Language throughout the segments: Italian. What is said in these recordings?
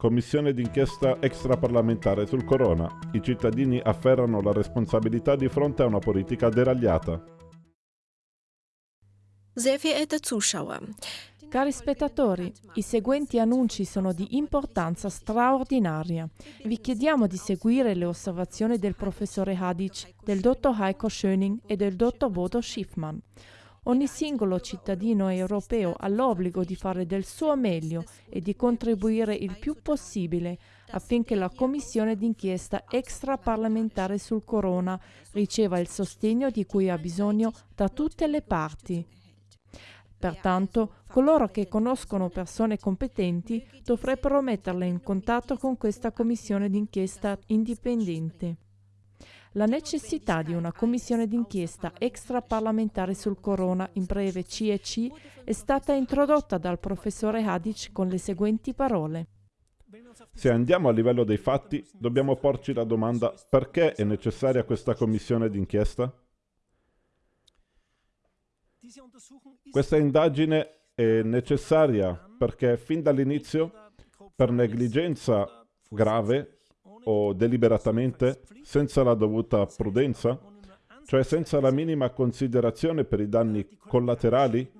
Commissione d'inchiesta extraparlamentare sul corona. I cittadini afferrano la responsabilità di fronte a una politica deragliata. Cari spettatori, i seguenti annunci sono di importanza straordinaria. Vi chiediamo di seguire le osservazioni del professore Hadic, del dottor Heiko Schöning e del dottor Bodo Schiffmann. Ogni singolo cittadino europeo ha l'obbligo di fare del suo meglio e di contribuire il più possibile affinché la commissione d'inchiesta extraparlamentare sul corona riceva il sostegno di cui ha bisogno da tutte le parti. Pertanto, coloro che conoscono persone competenti dovrebbero metterle in contatto con questa commissione d'inchiesta indipendente. La necessità di una commissione d'inchiesta extraparlamentare sul corona, in breve CEC, è stata introdotta dal professore Hadic con le seguenti parole. Se andiamo a livello dei fatti, dobbiamo porci la domanda perché è necessaria questa commissione d'inchiesta? Questa indagine è necessaria perché fin dall'inizio, per negligenza grave, o deliberatamente, senza la dovuta prudenza, cioè senza la minima considerazione per i danni collaterali,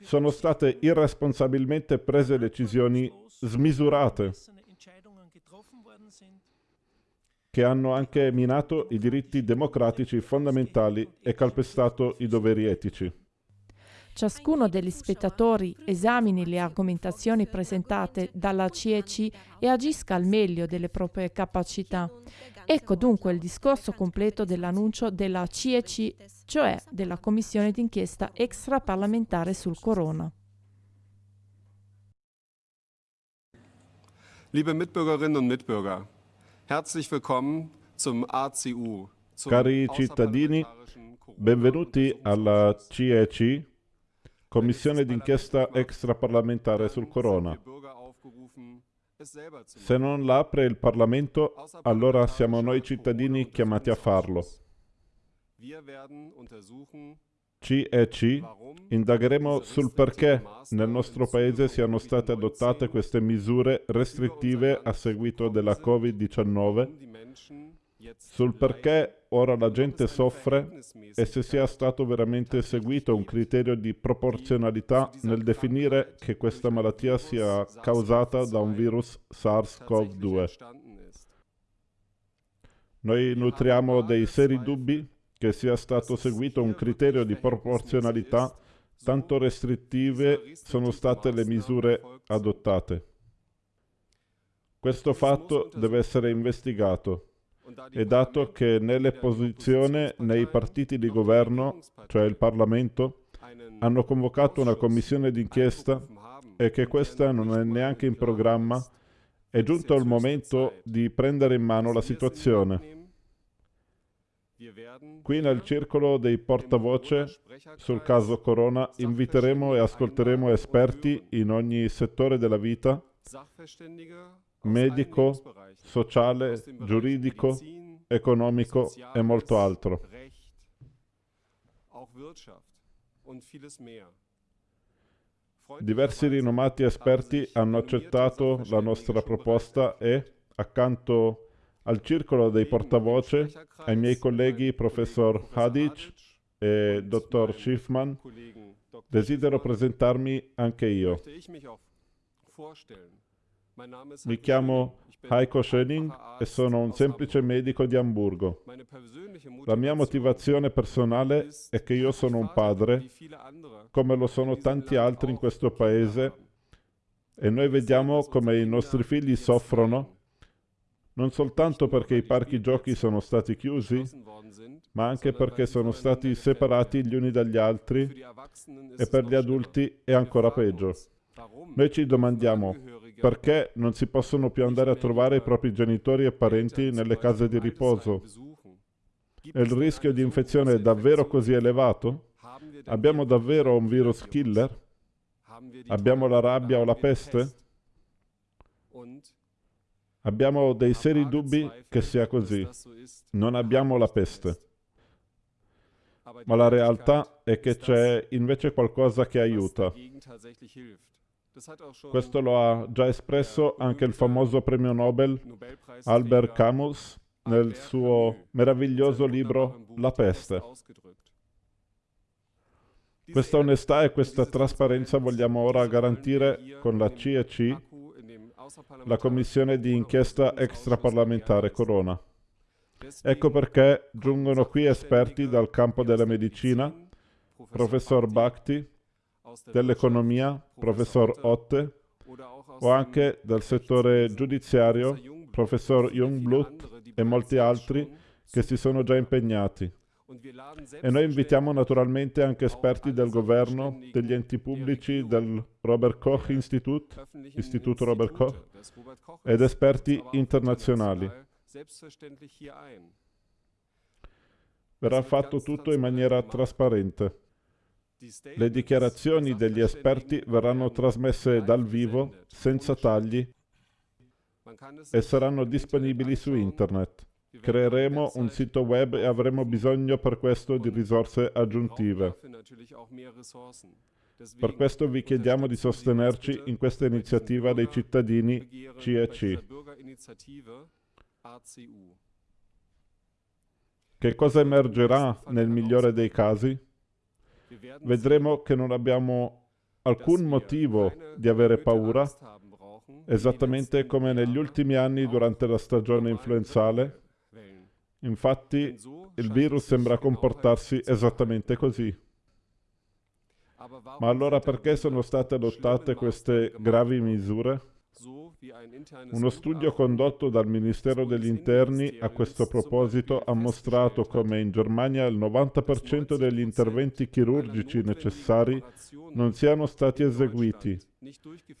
sono state irresponsabilmente prese decisioni smisurate che hanno anche minato i diritti democratici fondamentali e calpestato i doveri etici. Ciascuno degli spettatori esamini le argomentazioni presentate dalla CEC e agisca al meglio delle proprie capacità. Ecco dunque il discorso completo dell'annuncio della CEC, cioè della Commissione d'inchiesta extraparlamentare sul corona. Liebe Mitbürgerinnen und Mitbürger, herzlich willkommen zum ACU. Cari cittadini, benvenuti alla CEC, Commissione d'inchiesta extraparlamentare sul corona. Se non la apre il Parlamento, allora siamo noi cittadini chiamati a farlo. CEC indagheremo sul perché nel nostro paese siano state adottate queste misure restrittive a seguito della Covid-19 sul perché ora la gente soffre e se sia stato veramente seguito un criterio di proporzionalità nel definire che questa malattia sia causata da un virus SARS-CoV-2. Noi nutriamo dei seri dubbi che sia stato seguito un criterio di proporzionalità tanto restrittive sono state le misure adottate. Questo fatto deve essere investigato e dato che nelle posizioni nei partiti di governo, cioè il Parlamento, hanno convocato una commissione d'inchiesta e che questa non è neanche in programma, è giunto il momento di prendere in mano la situazione. Qui nel circolo dei portavoce sul caso Corona inviteremo e ascolteremo esperti in ogni settore della vita medico, sociale, giuridico, economico e molto altro. Diversi rinomati esperti hanno accettato la nostra proposta e, accanto al circolo dei portavoce, ai miei colleghi professor Hadic e dottor Schiffman, desidero presentarmi anche io. Mi chiamo Heiko Schöning e sono un semplice medico di Amburgo. La mia motivazione personale è che io sono un padre, come lo sono tanti altri in questo paese, e noi vediamo come i nostri figli soffrono, non soltanto perché i parchi giochi sono stati chiusi, ma anche perché sono stati separati gli uni dagli altri e per gli adulti è ancora peggio. Noi ci domandiamo perché non si possono più andare a trovare i propri genitori e parenti nelle case di riposo. È il rischio di infezione è davvero così elevato? Abbiamo davvero un virus killer? Abbiamo la rabbia o la peste? Abbiamo dei seri dubbi che sia così. Non abbiamo la peste. Ma la realtà è che c'è invece qualcosa che aiuta. Questo lo ha già espresso anche il famoso premio Nobel Albert Camus nel suo meraviglioso libro La peste. Questa onestà e questa trasparenza vogliamo ora garantire con la CEC, la Commissione di inchiesta extraparlamentare Corona. Ecco perché giungono qui esperti dal campo della medicina, professor Bhakti, dell'economia, professor Otte, o anche dal settore giudiziario, professor Jungblut e molti altri che si sono già impegnati. E noi invitiamo naturalmente anche esperti del governo, degli enti pubblici, del Robert Koch Institute, Istituto Robert Koch, ed esperti internazionali. Verrà fatto tutto in maniera trasparente. Le dichiarazioni degli esperti verranno trasmesse dal vivo, senza tagli, e saranno disponibili su internet. Creeremo un sito web e avremo bisogno per questo di risorse aggiuntive. Per questo vi chiediamo di sostenerci in questa iniziativa dei cittadini CEC. Che cosa emergerà nel migliore dei casi? Vedremo che non abbiamo alcun motivo di avere paura, esattamente come negli ultimi anni durante la stagione influenzale, Infatti il virus sembra comportarsi esattamente così. Ma allora perché sono state adottate queste gravi misure? Uno studio condotto dal Ministero degli Interni a questo proposito ha mostrato come in Germania il 90% degli interventi chirurgici necessari non siano stati eseguiti,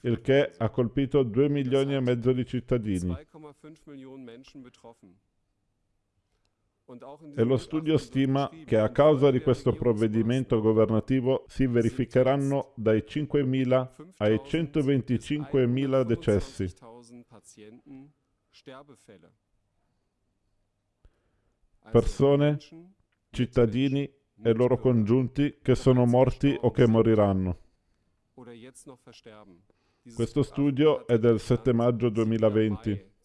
il che ha colpito 2 milioni e mezzo di cittadini. E lo studio stima che a causa di questo provvedimento governativo si verificheranno dai 5.000 ai 125.000 decessi. Persone, cittadini e loro congiunti che sono morti o che moriranno. Questo studio è del 7 maggio 2020.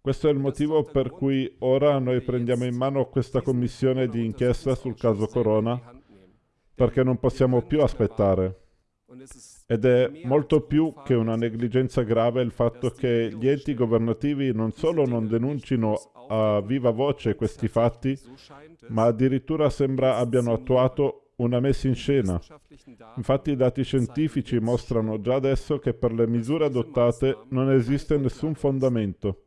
Questo è il motivo per cui ora noi prendiamo in mano questa commissione di inchiesta sul caso Corona, perché non possiamo più aspettare. Ed è molto più che una negligenza grave il fatto che gli enti governativi non solo non denuncino a viva voce questi fatti, ma addirittura sembra abbiano attuato una messa in scena. Infatti i dati scientifici mostrano già adesso che per le misure adottate non esiste nessun fondamento.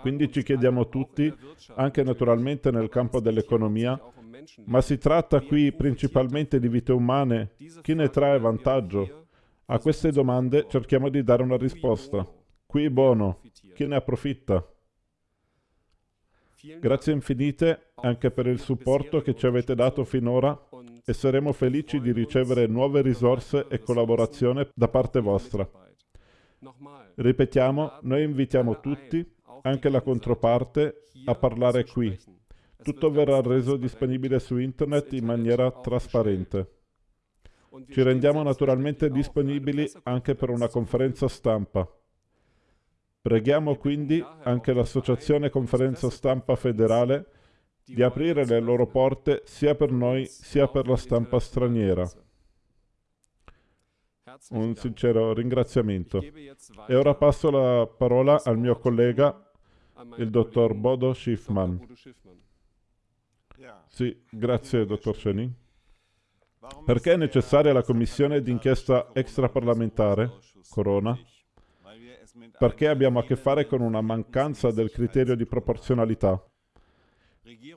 Quindi ci chiediamo tutti, anche naturalmente nel campo dell'economia, ma si tratta qui principalmente di vite umane? Chi ne trae vantaggio? A queste domande cerchiamo di dare una risposta. Qui buono, chi ne approfitta? Grazie infinite anche per il supporto che ci avete dato finora e saremo felici di ricevere nuove risorse e collaborazione da parte vostra. Ripetiamo, noi invitiamo tutti, anche la controparte, a parlare qui. Tutto verrà reso disponibile su internet in maniera trasparente. Ci rendiamo naturalmente disponibili anche per una conferenza stampa. Preghiamo quindi anche l'Associazione Conferenza Stampa Federale di aprire le loro porte sia per noi sia per la stampa straniera. Un sincero ringraziamento. E ora passo la parola al mio collega, il dottor Bodo Schiffman. Sì, grazie, dottor Schenin. Perché è necessaria la commissione d'inchiesta extraparlamentare, Corona? Perché abbiamo a che fare con una mancanza del criterio di proporzionalità.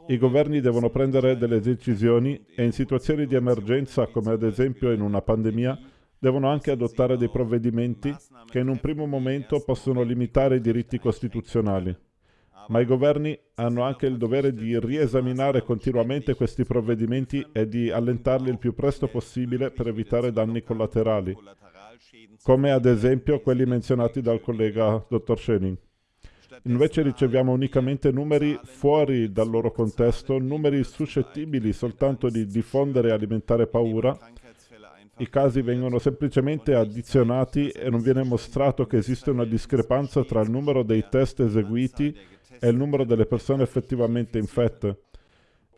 I governi devono prendere delle decisioni e in situazioni di emergenza, come ad esempio in una pandemia, devono anche adottare dei provvedimenti che in un primo momento possono limitare i diritti costituzionali. Ma i governi hanno anche il dovere di riesaminare continuamente questi provvedimenti e di allentarli il più presto possibile per evitare danni collaterali, come ad esempio quelli menzionati dal collega dottor Schening. Invece riceviamo unicamente numeri fuori dal loro contesto, numeri suscettibili soltanto di diffondere e alimentare paura i casi vengono semplicemente addizionati e non viene mostrato che esiste una discrepanza tra il numero dei test eseguiti e il numero delle persone effettivamente infette.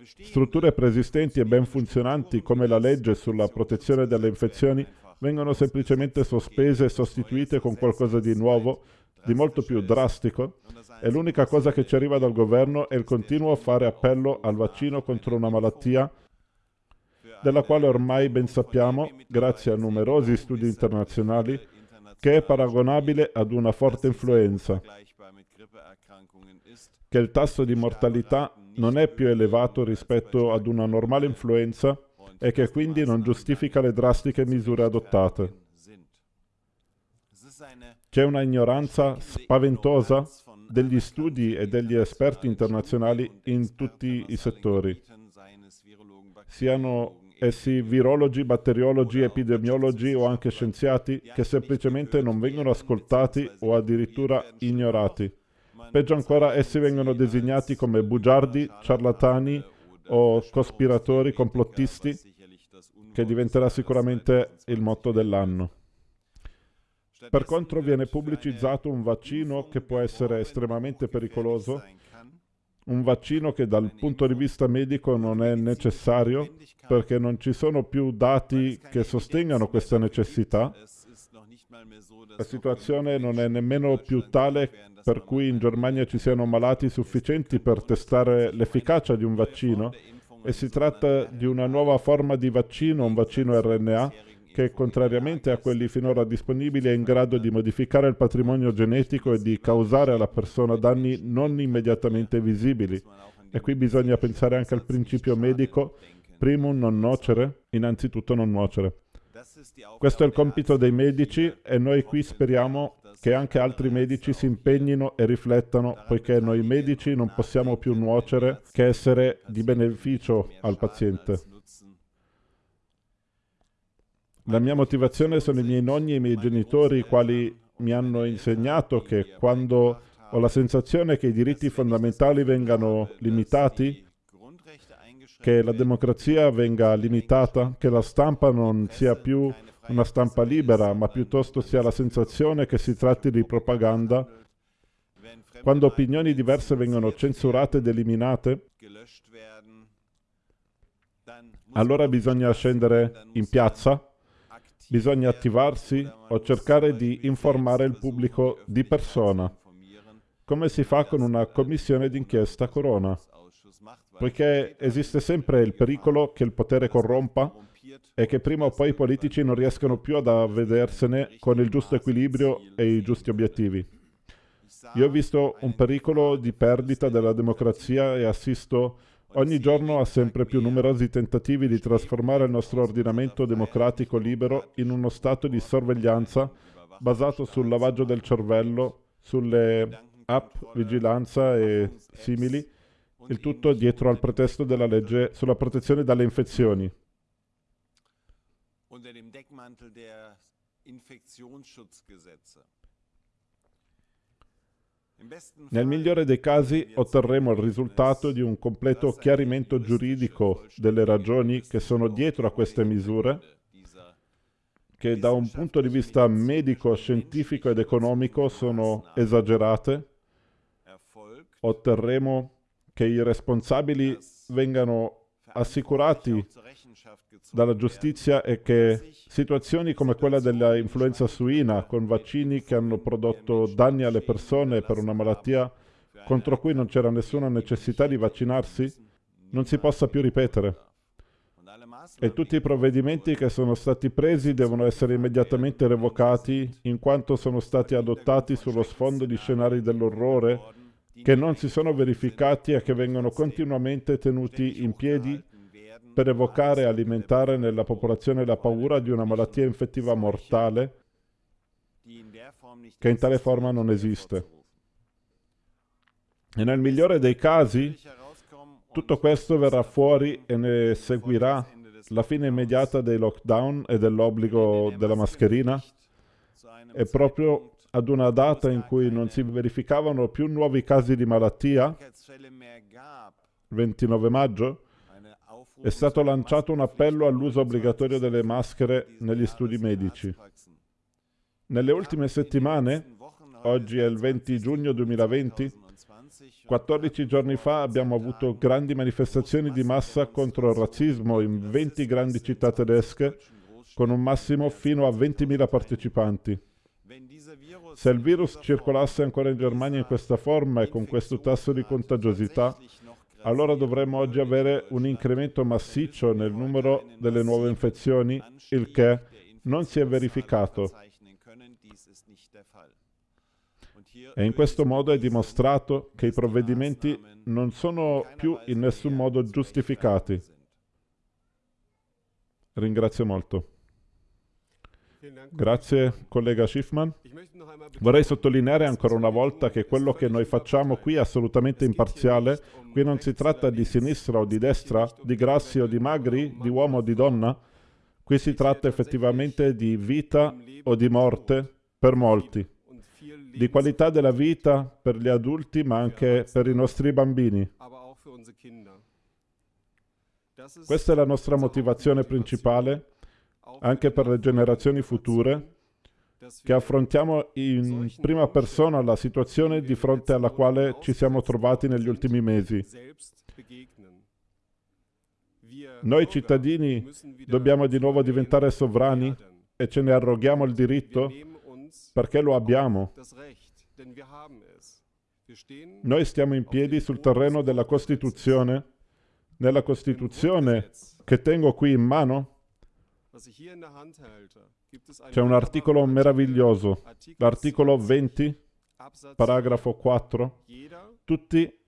Strutture preesistenti e ben funzionanti come la legge sulla protezione dalle infezioni vengono semplicemente sospese e sostituite con qualcosa di nuovo, di molto più drastico, e l'unica cosa che ci arriva dal governo è il continuo fare appello al vaccino contro una malattia della quale ormai ben sappiamo, grazie a numerosi studi internazionali, che è paragonabile ad una forte influenza, che il tasso di mortalità non è più elevato rispetto ad una normale influenza e che quindi non giustifica le drastiche misure adottate. C'è una ignoranza spaventosa degli studi e degli esperti internazionali in tutti i settori, siano essi virologi, batteriologi, epidemiologi o anche scienziati, che semplicemente non vengono ascoltati o addirittura ignorati. Peggio ancora, essi vengono designati come bugiardi, ciarlatani o cospiratori, complottisti, che diventerà sicuramente il motto dell'anno. Per contro viene pubblicizzato un vaccino che può essere estremamente pericoloso, un vaccino che dal punto di vista medico non è necessario perché non ci sono più dati che sostengano questa necessità. La situazione non è nemmeno più tale per cui in Germania ci siano malati sufficienti per testare l'efficacia di un vaccino? E si tratta di una nuova forma di vaccino, un vaccino RNA, che contrariamente a quelli finora disponibili è in grado di modificare il patrimonio genetico e di causare alla persona danni non immediatamente visibili. E qui bisogna pensare anche al principio medico, primum non nocere, innanzitutto non nuocere. Questo è il compito dei medici e noi qui speriamo che anche altri medici si impegnino e riflettano, poiché noi medici non possiamo più nuocere che essere di beneficio al paziente. La mia motivazione sono i miei nonni e i miei genitori, i quali mi hanno insegnato che quando ho la sensazione che i diritti fondamentali vengano limitati, che la democrazia venga limitata, che la stampa non sia più una stampa libera, ma piuttosto sia la sensazione che si tratti di propaganda, quando opinioni diverse vengono censurate ed eliminate, allora bisogna scendere in piazza bisogna attivarsi o cercare di informare il pubblico di persona, come si fa con una commissione d'inchiesta corona, poiché esiste sempre il pericolo che il potere corrompa e che prima o poi i politici non riescano più ad avvedersene con il giusto equilibrio e i giusti obiettivi. Io ho visto un pericolo di perdita della democrazia e assisto Ogni giorno ha sempre più numerosi tentativi di trasformare il nostro ordinamento democratico libero in uno stato di sorveglianza basato sul lavaggio del cervello, sulle app, vigilanza e simili, il tutto dietro al pretesto della legge sulla protezione dalle infezioni. Unter dem Deckmantel der Infektionsschutzgesetze. Nel migliore dei casi otterremo il risultato di un completo chiarimento giuridico delle ragioni che sono dietro a queste misure, che da un punto di vista medico, scientifico ed economico sono esagerate. Otterremo che i responsabili vengano assicurati dalla giustizia e che situazioni come quella dell'influenza suina, con vaccini che hanno prodotto danni alle persone per una malattia contro cui non c'era nessuna necessità di vaccinarsi, non si possa più ripetere. E tutti i provvedimenti che sono stati presi devono essere immediatamente revocati in quanto sono stati adottati sullo sfondo di scenari dell'orrore che non si sono verificati e che vengono continuamente tenuti in piedi per evocare e alimentare nella popolazione la paura di una malattia infettiva mortale che in tale forma non esiste. E nel migliore dei casi tutto questo verrà fuori e ne seguirà la fine immediata dei lockdown e dell'obbligo della mascherina e proprio ad una data in cui non si verificavano più nuovi casi di malattia, 29 maggio, è stato lanciato un appello all'uso obbligatorio delle maschere negli studi medici. Nelle ultime settimane, oggi è il 20 giugno 2020, 14 giorni fa abbiamo avuto grandi manifestazioni di massa contro il razzismo in 20 grandi città tedesche, con un massimo fino a 20.000 partecipanti. Se il virus circolasse ancora in Germania in questa forma e con questo tasso di contagiosità, allora dovremmo oggi avere un incremento massiccio nel numero delle nuove infezioni, il che non si è verificato. E in questo modo è dimostrato che i provvedimenti non sono più in nessun modo giustificati. Ringrazio molto. Grazie collega Schiffman. Vorrei sottolineare ancora una volta che quello che noi facciamo qui è assolutamente imparziale. Qui non si tratta di sinistra o di destra, di grassi o di magri, di uomo o di donna. Qui si tratta effettivamente di vita o di morte per molti di qualità della vita per gli adulti ma anche per i nostri bambini. Questa è la nostra motivazione principale, anche per le generazioni future, che affrontiamo in prima persona la situazione di fronte alla quale ci siamo trovati negli ultimi mesi. Noi cittadini dobbiamo di nuovo diventare sovrani e ce ne arroghiamo il diritto perché lo abbiamo. Noi stiamo in piedi sul terreno della Costituzione. Nella Costituzione che tengo qui in mano c'è un articolo meraviglioso, l'articolo 20, paragrafo 4. Tutti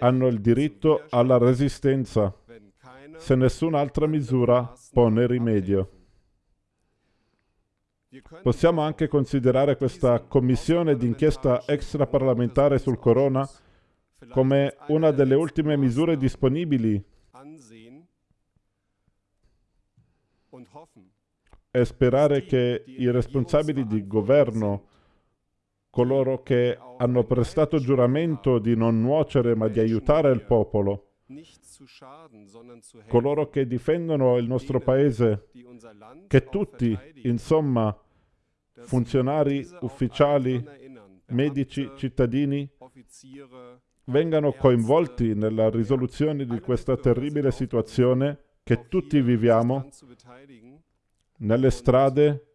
hanno il diritto alla resistenza se nessun'altra misura pone rimedio. Possiamo anche considerare questa commissione d'inchiesta extraparlamentare sul corona come una delle ultime misure disponibili e sperare che i responsabili di governo, coloro che hanno prestato giuramento di non nuocere ma di aiutare il popolo, coloro che difendono il nostro paese, che tutti, insomma, funzionari, ufficiali, medici, cittadini vengano coinvolti nella risoluzione di questa terribile situazione che tutti viviamo nelle strade,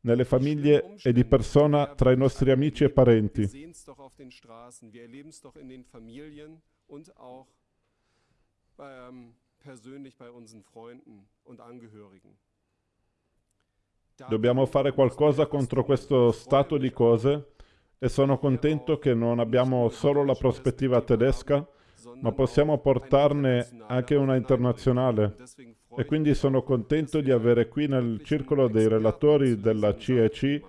nelle famiglie e di persona tra i nostri amici e parenti. Angehörigen. Dobbiamo fare qualcosa contro questo stato di cose e sono contento che non abbiamo solo la prospettiva tedesca, ma possiamo portarne anche una internazionale. E quindi sono contento di avere qui nel circolo dei relatori della CEC,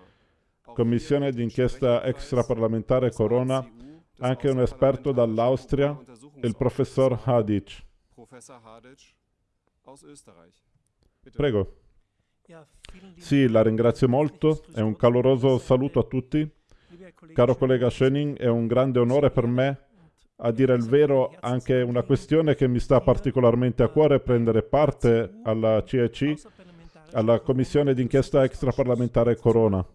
Commissione d'inchiesta extraparlamentare Corona, anche un esperto dall'Austria, il professor Hadic. Prego. Sì, la ringrazio molto. E un caloroso saluto a tutti. Caro collega Schöning, è un grande onore per me, a dire il vero, anche una questione che mi sta particolarmente a cuore prendere parte alla CEC, alla Commissione d'inchiesta extraparlamentare Corona.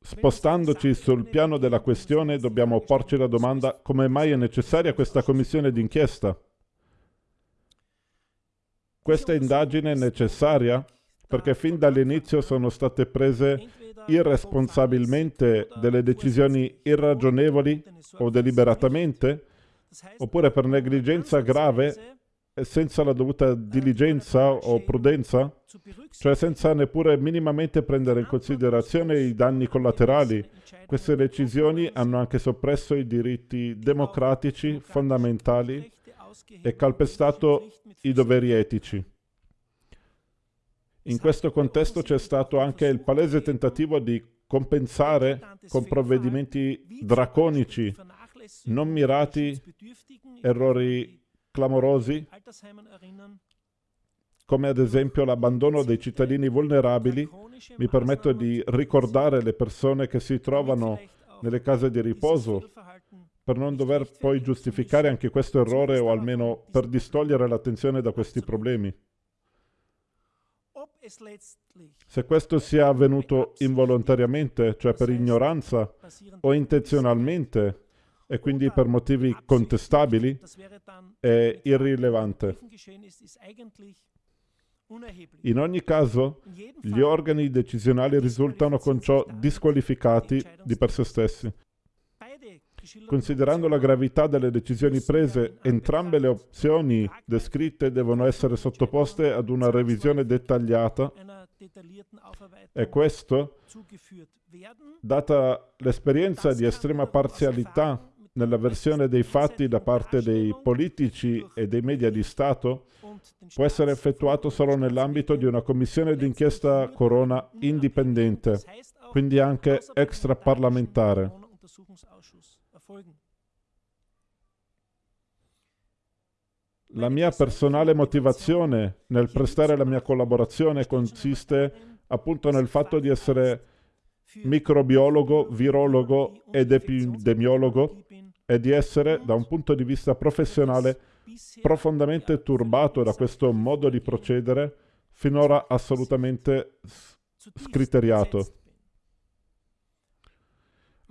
Spostandoci sul piano della questione, dobbiamo porci la domanda come mai è necessaria questa commissione d'inchiesta? Questa indagine è necessaria perché fin dall'inizio sono state prese irresponsabilmente delle decisioni irragionevoli o deliberatamente, oppure per negligenza grave e senza la dovuta diligenza o prudenza, cioè senza neppure minimamente prendere in considerazione i danni collaterali. Queste decisioni hanno anche soppresso i diritti democratici fondamentali e calpestato i doveri etici. In questo contesto c'è stato anche il palese tentativo di compensare con provvedimenti draconici, non mirati, errori clamorosi, come ad esempio l'abbandono dei cittadini vulnerabili. Mi permetto di ricordare le persone che si trovano nelle case di riposo per non dover poi giustificare anche questo errore o almeno per distogliere l'attenzione da questi problemi. Se questo sia avvenuto involontariamente, cioè per ignoranza o intenzionalmente, e quindi per motivi contestabili, è irrilevante. In ogni caso, gli organi decisionali risultano con ciò disqualificati di per sé stessi. Considerando la gravità delle decisioni prese, entrambe le opzioni descritte devono essere sottoposte ad una revisione dettagliata e questo, data l'esperienza di estrema parzialità nella versione dei fatti da parte dei politici e dei media di Stato, può essere effettuato solo nell'ambito di una commissione d'inchiesta corona indipendente, quindi anche extraparlamentare. La mia personale motivazione nel prestare la mia collaborazione consiste appunto nel fatto di essere microbiologo, virologo ed epidemiologo e di essere, da un punto di vista professionale, profondamente turbato da questo modo di procedere finora assolutamente scriteriato.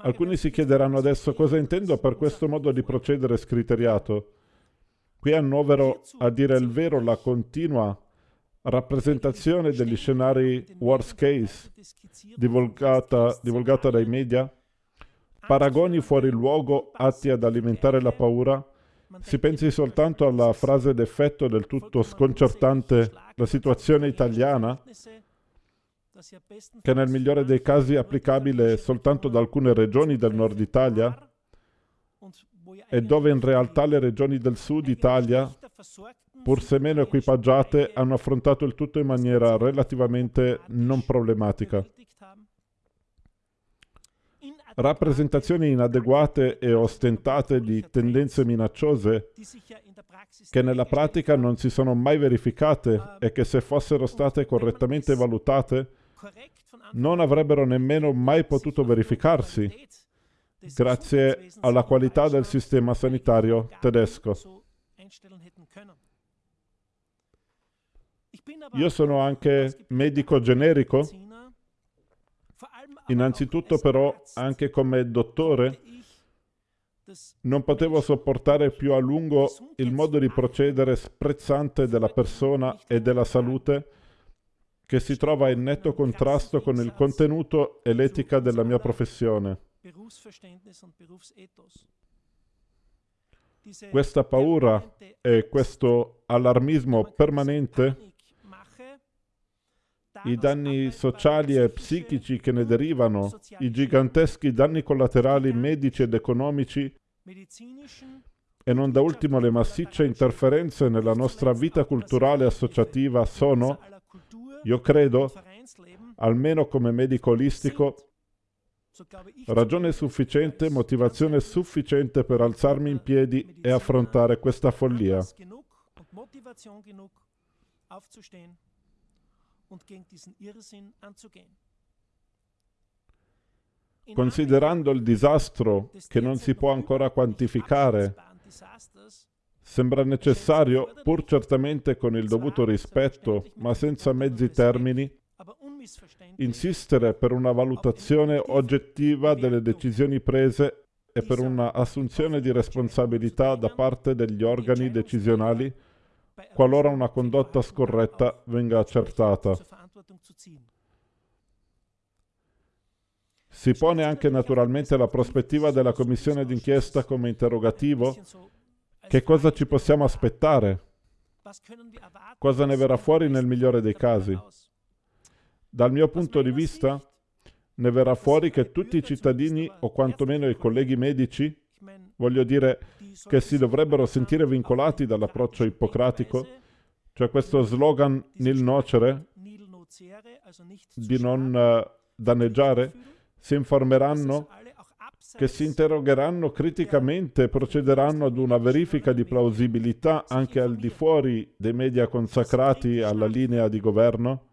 Alcuni si chiederanno adesso cosa intendo per questo modo di procedere scriteriato. Qui annovero, a dire il vero, la continua rappresentazione degli scenari worst case divulgata, divulgata dai media, paragoni fuori luogo atti ad alimentare la paura, si pensi soltanto alla frase d'effetto del tutto sconcertante la situazione italiana, che nel migliore dei casi è applicabile soltanto ad alcune regioni del nord Italia e dove in realtà le regioni del sud Italia, pur se meno equipaggiate, hanno affrontato il tutto in maniera relativamente non problematica. Rappresentazioni inadeguate e ostentate di tendenze minacciose che nella pratica non si sono mai verificate e che se fossero state correttamente valutate non avrebbero nemmeno mai potuto verificarsi grazie alla qualità del sistema sanitario tedesco. Io sono anche medico generico, innanzitutto però anche come dottore non potevo sopportare più a lungo il modo di procedere sprezzante della persona e della salute che si trova in netto contrasto con il contenuto e l'etica della mia professione. Questa paura e questo allarmismo permanente, i danni sociali e psichici che ne derivano, i giganteschi danni collaterali medici ed economici e non da ultimo le massicce interferenze nella nostra vita culturale associativa sono, io credo, almeno come medico olistico, Ragione sufficiente, motivazione sufficiente per alzarmi in piedi e affrontare questa follia. Considerando il disastro che non si può ancora quantificare, sembra necessario, pur certamente con il dovuto rispetto, ma senza mezzi termini, insistere per una valutazione oggettiva delle decisioni prese e per una assunzione di responsabilità da parte degli organi decisionali qualora una condotta scorretta venga accertata. Si pone anche naturalmente la prospettiva della commissione d'inchiesta come interrogativo. Che cosa ci possiamo aspettare? Cosa ne verrà fuori nel migliore dei casi? Dal mio punto di vista, ne verrà fuori che tutti i cittadini, o quantomeno i colleghi medici, voglio dire che si dovrebbero sentire vincolati dall'approccio ippocratico, cioè questo slogan nil nocere, di non uh, danneggiare, si informeranno, che si interrogheranno criticamente e procederanno ad una verifica di plausibilità anche al di fuori dei media consacrati alla linea di governo?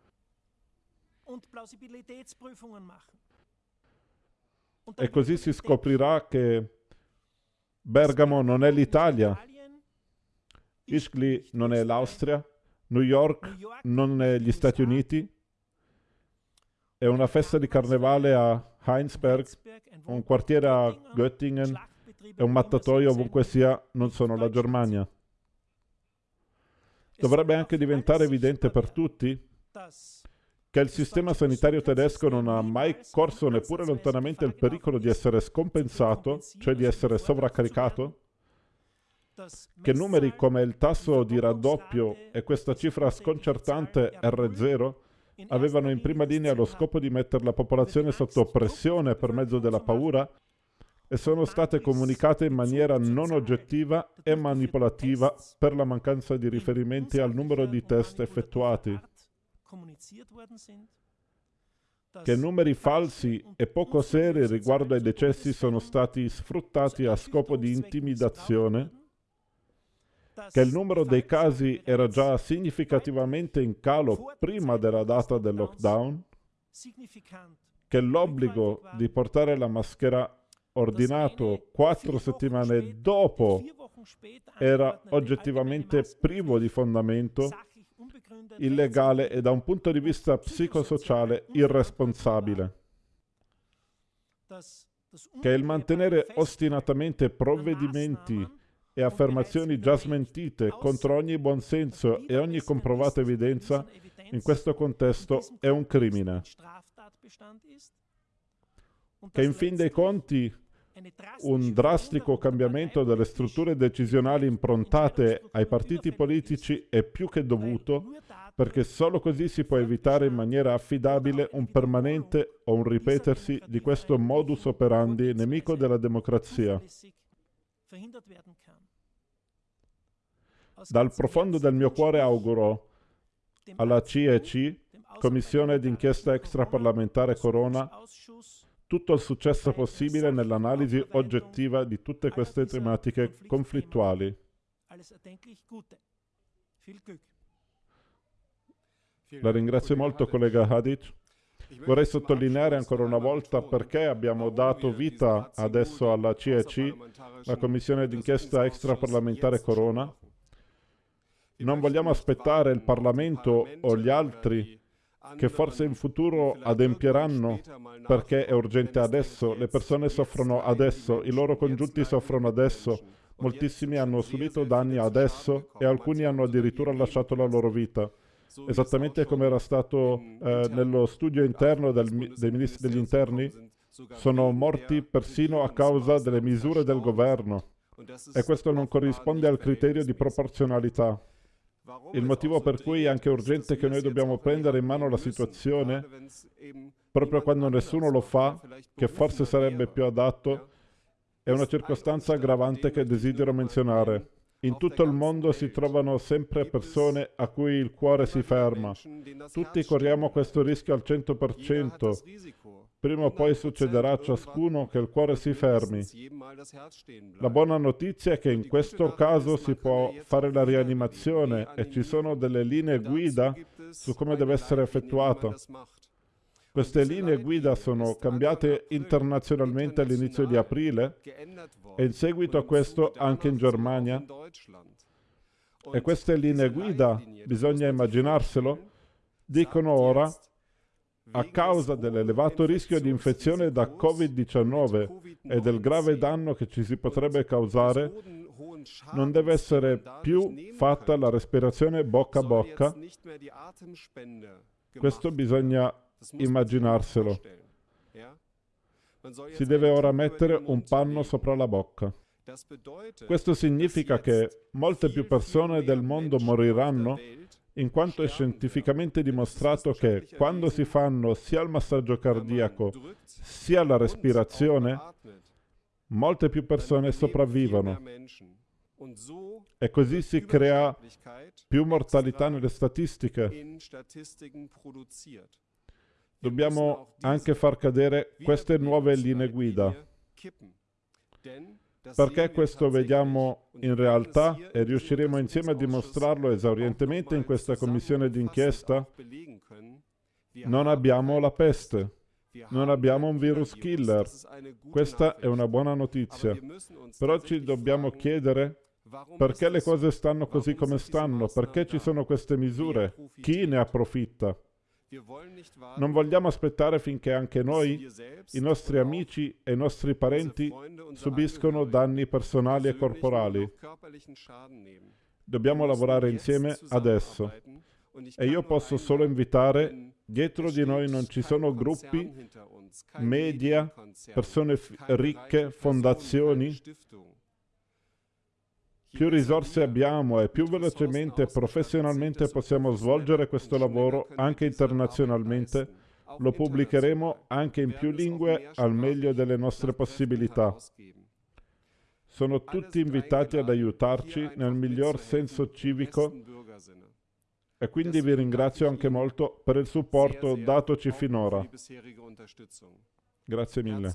E così si scoprirà che Bergamo non è l'Italia, Ischgl non è l'Austria, New York non è gli Stati Uniti, è una festa di carnevale a Heinsberg, un quartiere a Göttingen e un mattatoio ovunque sia non sono la Germania. Dovrebbe anche diventare evidente per tutti che il sistema sanitario tedesco non ha mai corso neppure lontanamente il pericolo di essere scompensato, cioè di essere sovraccaricato, che numeri come il tasso di raddoppio e questa cifra sconcertante R0 avevano in prima linea lo scopo di mettere la popolazione sotto pressione per mezzo della paura e sono state comunicate in maniera non oggettiva e manipolativa per la mancanza di riferimenti al numero di test effettuati. Che numeri falsi e poco seri riguardo ai decessi sono stati sfruttati a scopo di intimidazione che il numero dei casi era già significativamente in calo prima della data del lockdown, che l'obbligo di portare la maschera ordinato quattro settimane dopo era oggettivamente privo di fondamento, illegale e da un punto di vista psicosociale irresponsabile. Che il mantenere ostinatamente provvedimenti e affermazioni già smentite contro ogni buonsenso e ogni comprovata evidenza in questo contesto è un crimine. Che in fin dei conti un drastico cambiamento delle strutture decisionali improntate ai partiti politici è più che dovuto perché solo così si può evitare in maniera affidabile un permanente o un ripetersi di questo modus operandi nemico della democrazia. Dal profondo del mio cuore auguro alla CEC, Commissione d'inchiesta extraparlamentare Corona, tutto il successo possibile nell'analisi oggettiva di tutte queste tematiche conflittuali. La ringrazio molto, collega Hadic. Vorrei sottolineare ancora una volta perché abbiamo dato vita adesso alla CEC, la Commissione d'inchiesta extraparlamentare Corona. Non vogliamo aspettare il Parlamento o gli altri che forse in futuro adempieranno perché è urgente adesso, le persone soffrono adesso, i loro congiunti soffrono adesso, moltissimi hanno subito danni adesso e alcuni hanno addirittura lasciato la loro vita esattamente come era stato eh, nello studio interno del, dei ministri degli interni, sono morti persino a causa delle misure del governo. E questo non corrisponde al criterio di proporzionalità. Il motivo per cui è anche urgente che noi dobbiamo prendere in mano la situazione, proprio quando nessuno lo fa, che forse sarebbe più adatto, è una circostanza aggravante che desidero menzionare. In tutto il mondo si trovano sempre persone a cui il cuore si ferma. Tutti corriamo questo rischio al 100%. Prima o poi succederà a ciascuno che il cuore si fermi. La buona notizia è che in questo caso si può fare la rianimazione e ci sono delle linee guida su come deve essere effettuata. Queste linee guida sono cambiate internazionalmente all'inizio di aprile e in seguito a questo anche in Germania. E queste linee guida, bisogna immaginarselo, dicono ora, a causa dell'elevato rischio di infezione da Covid-19 e del grave danno che ci si potrebbe causare, non deve essere più fatta la respirazione bocca a bocca. Questo bisogna immaginarselo. Si deve ora mettere un panno sopra la bocca. Questo significa che molte più persone del mondo moriranno in quanto è scientificamente dimostrato che quando si fanno sia il massaggio cardiaco sia la respirazione, molte più persone sopravvivono. E così si crea più mortalità nelle statistiche dobbiamo anche far cadere queste nuove linee guida. Perché questo vediamo in realtà e riusciremo insieme a dimostrarlo esaurientemente in questa commissione d'inchiesta? Non abbiamo la peste. Non abbiamo un virus killer. Questa è una buona notizia. Però ci dobbiamo chiedere perché le cose stanno così come stanno, perché ci sono queste misure, chi ne approfitta. Non vogliamo aspettare finché anche noi, i nostri amici e i nostri parenti subiscono danni personali e corporali. Dobbiamo lavorare insieme adesso. E io posso solo invitare, dietro di noi non ci sono gruppi, media, persone ricche, fondazioni. Più risorse abbiamo e più velocemente e professionalmente possiamo svolgere questo lavoro anche internazionalmente, lo pubblicheremo anche in più lingue al meglio delle nostre possibilità. Sono tutti invitati ad aiutarci nel miglior senso civico e quindi vi ringrazio anche molto per il supporto datoci finora. Grazie mille.